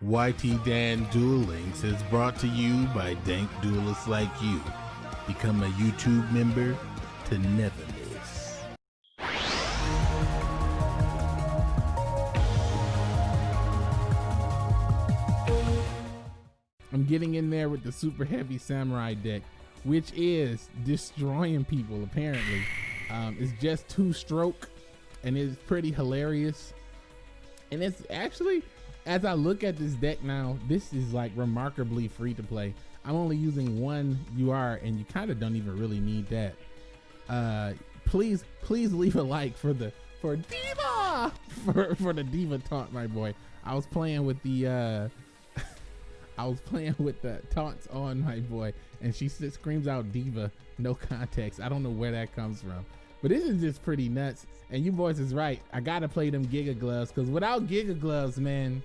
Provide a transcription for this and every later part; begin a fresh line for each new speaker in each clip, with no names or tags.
YT Dan Duel Links is brought to you by dank duelists like you. Become a YouTube member to never miss.
I'm getting in there with the super heavy samurai deck, which is destroying people apparently. Um, it's just two stroke and it's pretty hilarious. And it's actually, as I look at this deck now, this is like remarkably free to play. I'm only using one UR and you kind of don't even really need that. Uh, please, please leave a like for the, for Diva, for, for the Diva taunt, my boy. I was playing with the, uh, I was playing with the taunts on my boy, and she screams out diva no context. I don't know where that comes from, but this is just pretty nuts. And you boys is right. I gotta play them Giga gloves because without Giga gloves, man,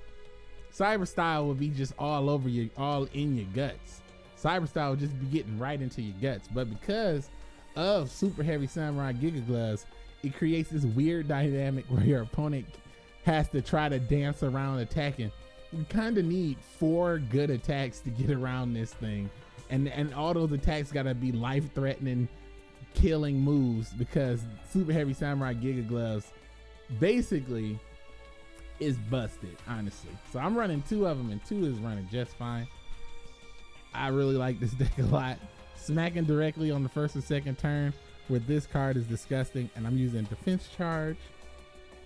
Cyber Style would be just all over you, all in your guts. Cyber Style would just be getting right into your guts. But because of Super Heavy Samurai Giga gloves, it creates this weird dynamic where your opponent has to try to dance around attacking You kind of need four good attacks to get around this thing, and and all those attacks gotta be life threatening, killing moves because Super Heavy Samurai Giga Gloves basically is busted, honestly. So I'm running two of them, and two is running just fine. I really like this deck a lot. Smacking directly on the first and second turn with this card is disgusting, and I'm using Defense Charge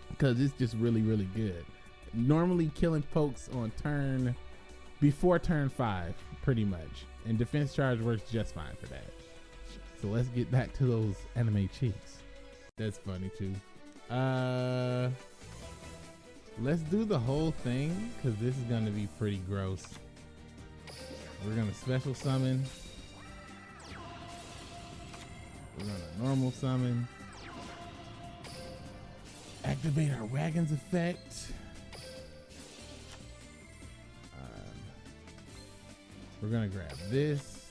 because it's just really, really good normally killing folks on turn before turn five, pretty much. And defense charge works just fine for that. So let's get back to those anime cheeks. That's funny too. Uh, let's do the whole thing because this is gonna be pretty gross. We're gonna special summon. We're gonna normal summon. Activate our wagons effect. Um, we're gonna grab this.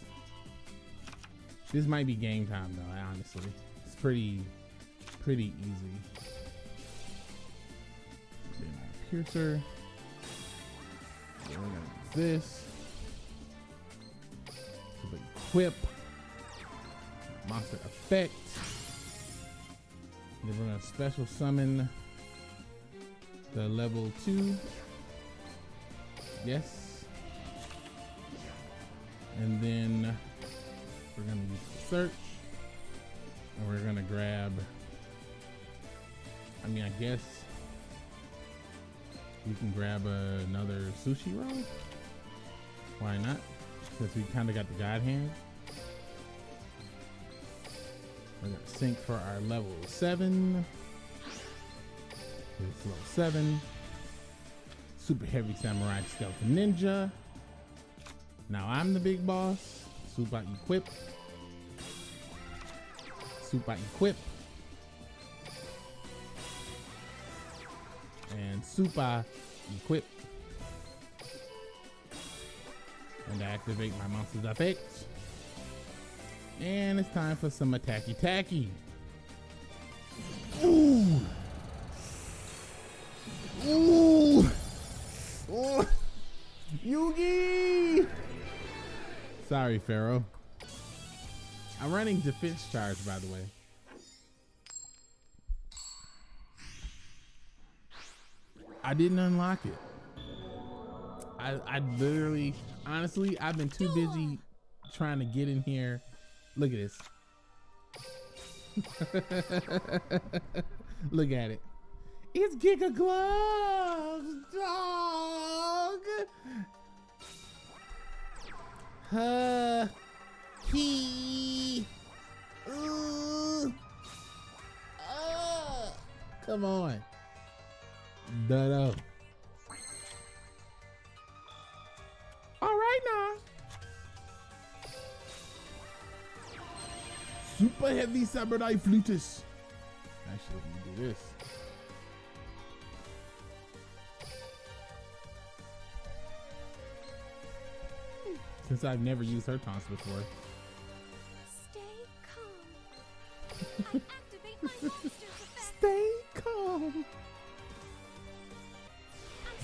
This might be game time though, honestly. It's pretty, pretty easy. Piercer. This. Equip. Monster effect. Then we're gonna special summon the level two. Yes. And then we're gonna use the search and we're gonna grab, I mean, I guess we can grab uh, another sushi roll. Why not? Because we kind of got the god hand. We're gonna sync for our level seven. It's level seven. Super heavy samurai stealth ninja. Now I'm the big boss. Super equip. Super equip. And super equip. And activate my monster's effect. And it's time for some attacky tacky. Ooh. Ooh. Ooh. Yugi! Sorry, Pharaoh. I'm running defense charge, by the way. I didn't unlock it. I, I literally, honestly, I've been too busy trying to get in here. Look at this. Look at it. It's Giga Gloves, dog. Uh, he. Ooh. Uh, come on. No, All right now. Super heavy samurai flutist. Actually, let me do this. Since I've never used her taunts before.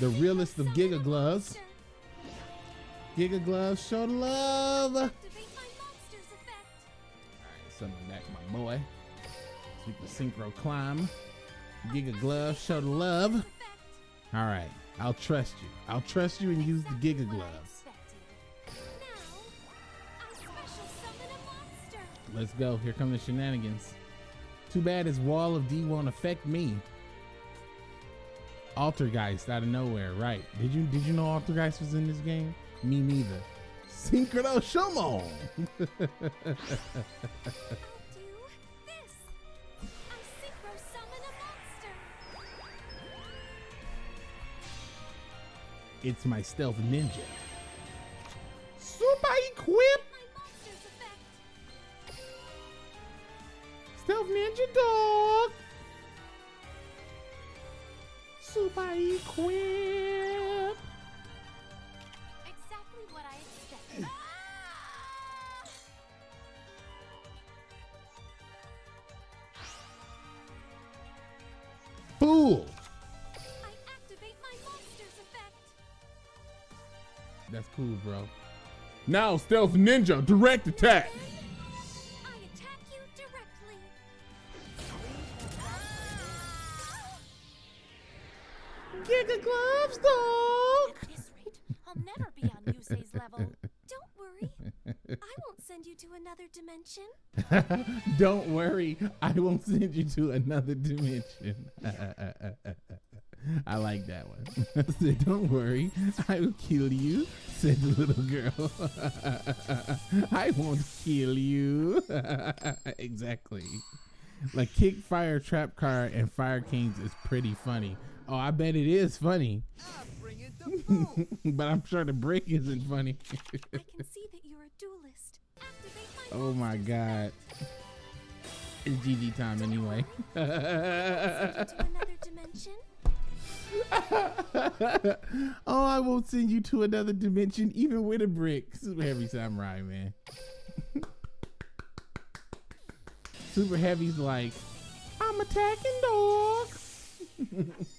The realest of Giga Gloves. Giga Gloves, show the love. All right, summon back my boy. Super Synchro Climb. Giga Gloves, show the love. All right, I'll trust you. I'll trust you and use the Giga Gloves. Let's go. Here come the shenanigans. Too bad his wall of D won't affect me. Altergeist out of nowhere, right? Did you did you know Altergeist was in this game? Me neither. Synchro Shumon. it's my stealth ninja. Super equip. Stealth ninja dog. Super equip.
Exactly what I expected. Ah!
Fool.
I activate my monster's effect.
That's cool, bro. Now, Stealth Ninja, direct attack.
Yusei's level. Don't worry. I won't send you to another dimension.
Don't worry, I won't send you to another dimension. I like that one. Said, Don't worry, I will kill you, said the little girl. I won't kill you. exactly. Like Kick Fire Trap Car and Fire Kings is pretty funny. Oh, I bet it is funny. Oh, but I'm sure the break isn't funny.
I can see that you're a duelist. My
oh my god. It's GG time anyway. oh, I won't send you to another dimension, even with a brick. Super Heavy Samurai, man. Super Heavy's like, I'm attacking dog.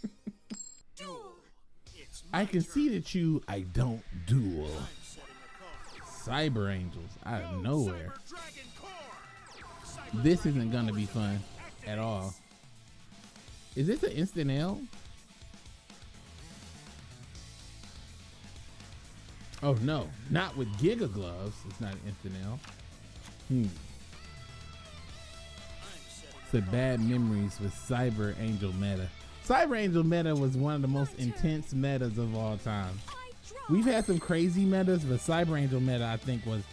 I can see that you, I don't duel. Cyber Angels out of nowhere. This isn't gonna be fun at all. Is this an instant L? Oh no, not with Giga Gloves. It's not an instant L. Hmm. It's a bad memories with Cyber Angel meta. Cyber Angel meta was one of the most intense metas of all time. We've had some crazy metas, but Cyber Angel meta I think was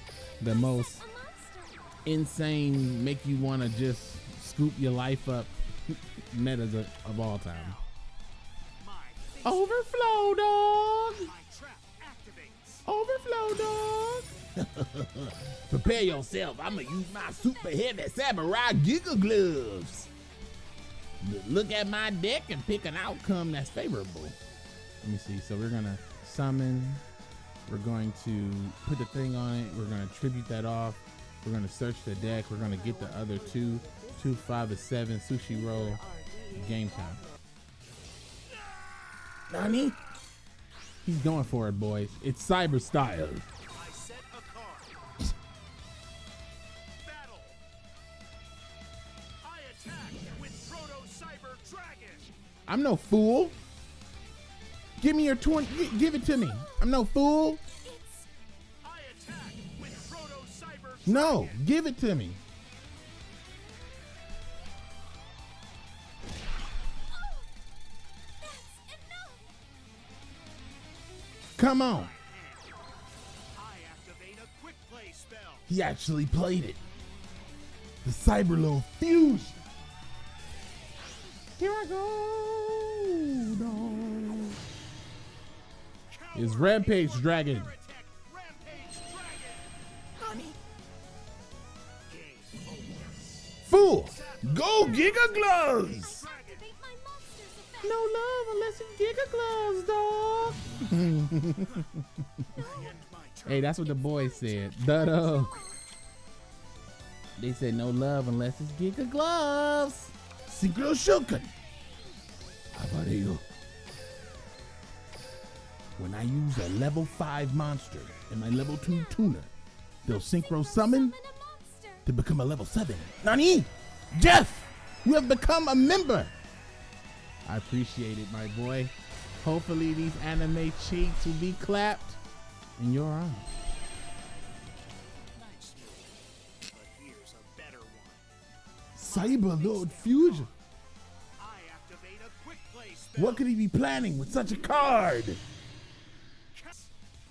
the most insane, make you want to just scoop your life up metas of, of all time. Overflow, dog. Overflow, dog. Prepare yourself. I'm gonna use my super heavy samurai giga gloves. Look at my deck and pick an outcome that's favorable. Let me see. So we're gonna summon. We're going to put the thing on it. We're gonna tribute that off. We're gonna search the deck. We're gonna get the other two, two, five, and seven sushi roll. Game time. Nani? He's going for it, boys. It's cyber style. I'm no fool. Give me your 20. Give it to me. I'm no fool.
I attack with Proto Cyber
No, give it to me. Come on.
I activate a quick play spell.
He actually played it. The Cyberload fusion. Here I go. dog. Is Rampage Dragon.
Attack Rampage Dragon.
Fool. Go Giga Gloves.
Activate my monster's effect.
No love unless it's Giga Gloves, dog.
End my turn.
hey, that's what the boys said. Duh. They said no love unless it's Giga Gloves. Synchro Shokan. You?
when I use a level 5 monster and my level 2 tuner, they'll synchro summon to become a level 7. Nani? Jeff, you have become a member.
I appreciate it, my boy. Hopefully these anime cheeks will be clapped in your honor.
One.
Cyberload Fusion. What could he be planning with such a card?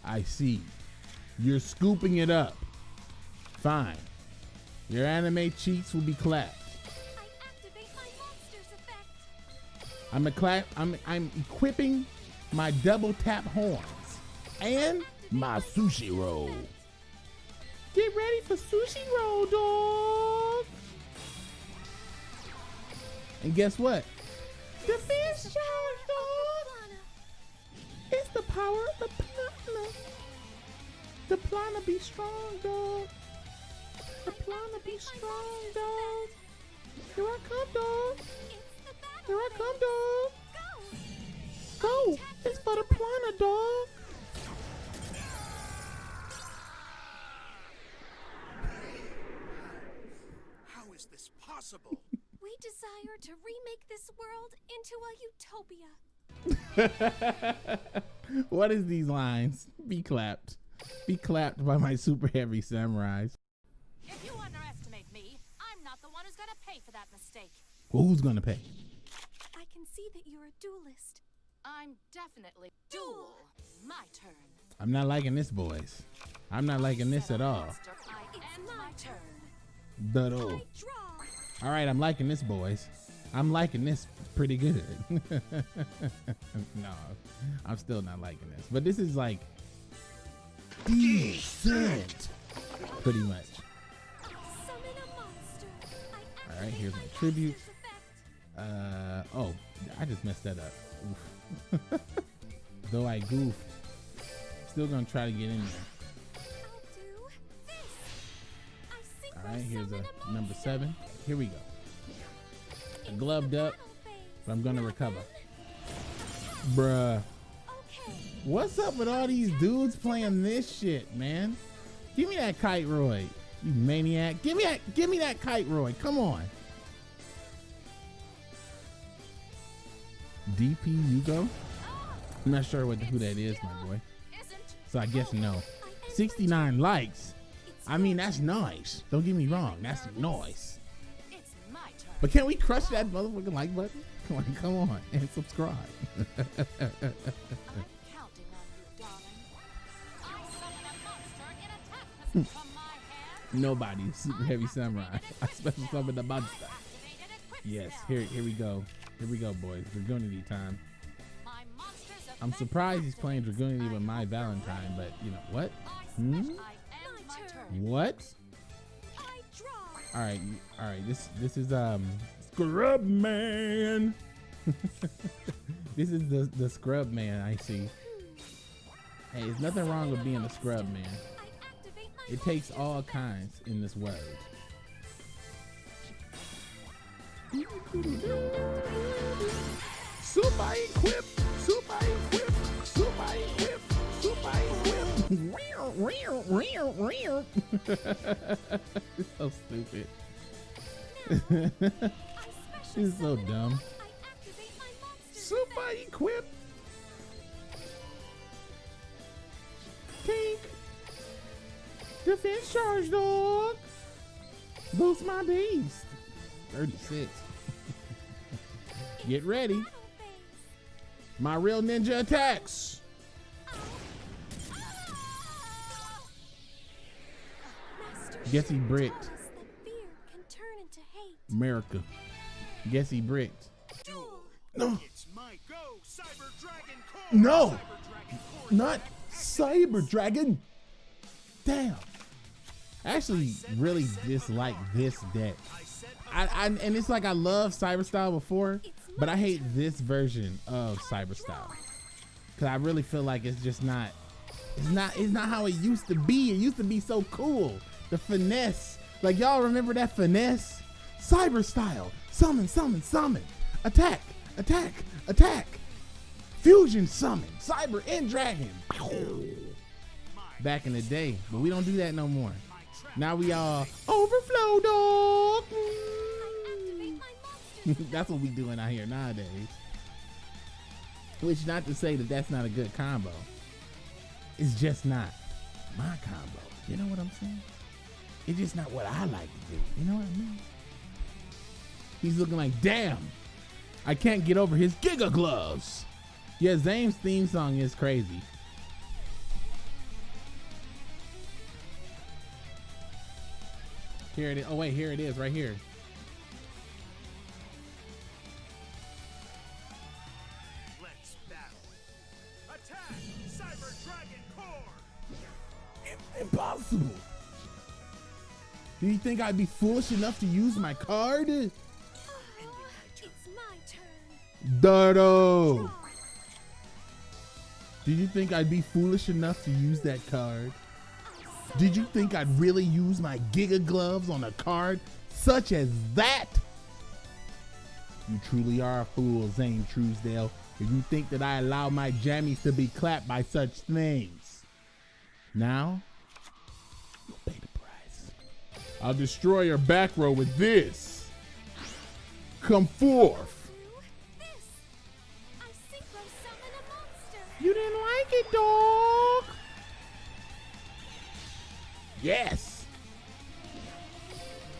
I see. You're scooping it up. Fine. Your anime cheeks will be clapped. I'm a cla- I'm I'm equipping my double tap horns and
My sushi roll.
get ready for sushi roll, dog. And guess what? The fish charge, dog.
Lana,
It's the power of the plana. The plana be strong, dog. The plana be strong, dog. Here I come, dog.
it's the battle.
Here I come, dog.
Go.
Go. It's for the plana, dog.
How is this possible?
We desire to remake this world into a utopia.
what is these lines? Be clapped. Be clapped by my super heavy samurais.
If you underestimate me, I'm not the one who's gonna pay for that mistake.
Well, who's gonna pay?
I can see that you're a duelist.
I'm definitely duel. My turn.
I'm not liking this, boys. I'm not liking this at all.
Monster, I end my turn.
Duh-do. All right, I'm liking this, boys. I'm liking this pretty good. no, I'm still not liking this. But this is like decent, pretty much.
Summon a monster. I
All right, here's my tribute. Uh oh, I just messed that up. Though I goofed, still gonna try to get in there.
I'll do this. I
All right, here's a number seven. Here we go.
It's
gloved up, but I'm gonna recover. Bruh. What's up with all these dudes playing this shit, man? Give me that kite Roy, you maniac. Give me that give me that kite Roy. Come on. DP Hugo? I'm not sure what who that is, my boy. So I guess no.
I end my
69 likes. I mean, that's nice. Don't get me wrong. That's nice.
It's my turn?
But can we crush that motherfucking like button? Come on, come on, and subscribe.
I'm counting on you, darling. I summon a monster in attack position from my hand.
Nobody, super heavy samurai. I special summon the monster.
Activated a quick
Yes, here, here we go. Here we go, boys. Dragunity time. I'm surprised he's playing. Dragunity with my Valentine, but you know what? Hmm?
I end
My
my
turn.
turn.
What? All right, all right. This this is um Scrub Man. this is the the Scrub Man I see. Hey, there's nothing wrong with being a scrub man. It takes all kinds in this world. Super equip, so stupid. She's so dumb. Super equip. Tink. Defense charge, dog. Boost my beast. 36. Get ready. My real ninja attacks. Guess he
Shi
bricked.
tells us that fear can turn into hate.
America. Guess he bricked. No,
It's my go, Cyber Dragon
No.
Cyber Dragon Core
not Cyber Dragon. Damn. I actually really dislike this deck.
I said
I, I and it's like I love Cyber Style before, but I hate this version of Cyber Style because I really feel like it's just not. It's not. It's not how it used to be. It used to be so cool. The finesse, like y'all remember that finesse? Cyber Style. Summon, summon, summon. Attack, attack, attack. Fusion summon, cyber and dragon. Back in the day, but we don't do that no more. Now we all overflow dog. That's what we doing out here nowadays. Which not to say that that's not a good combo. It's just not my combo. You know what I'm saying? It's just not what I like to do. You know what I mean? He's looking like, damn, I can't get over his Giga Gloves. Yeah, Zane's theme song is crazy. Here it is. Oh wait, here it is, right here. You think I'd be foolish enough to use my card?
It's my turn.
Dardo. Did you think I'd be foolish enough to use that card? Did you think I'd really use my Giga Gloves on a card such as that? You truly are a fool, Zane Truesdale, if you think that I allow my jammies to be clapped by such things. Now, you'll pay. I'll destroy your back row with this. Come forth.
This. I synchro summon a monster.
You didn't like it, dog. Yes.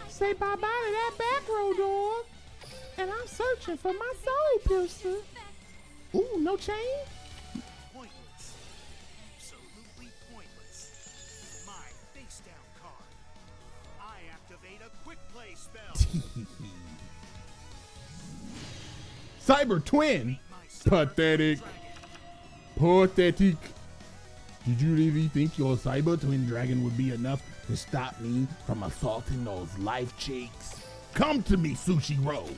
Say bye bye to that back row, dog. And I'm searching for my soul piercer. Ooh, no chain? Cyber twin. Pathetic. Pathetic. Did you really think your cyber twin dragon would be enough to stop me from assaulting those life cheeks? Come to me, Sushi Roll.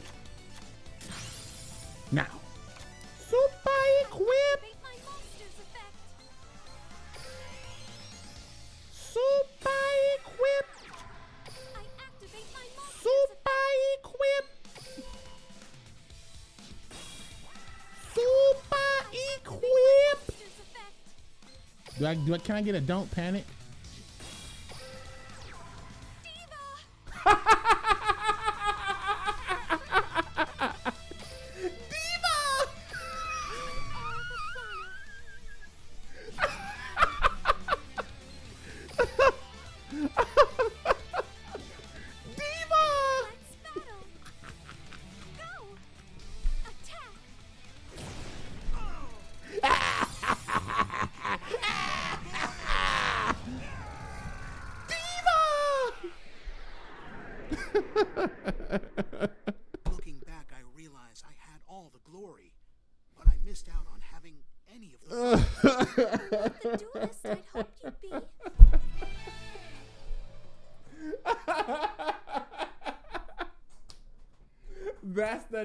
Now, Do I, do I, can I get a don't panic?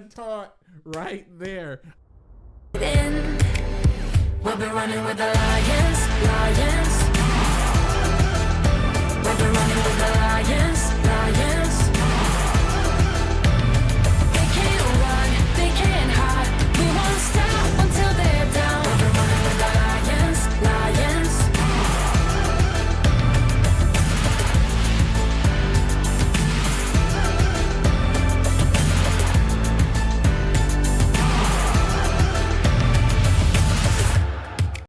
taught right there. We'll be
running with the lions, lions.
We'll be running with the lions.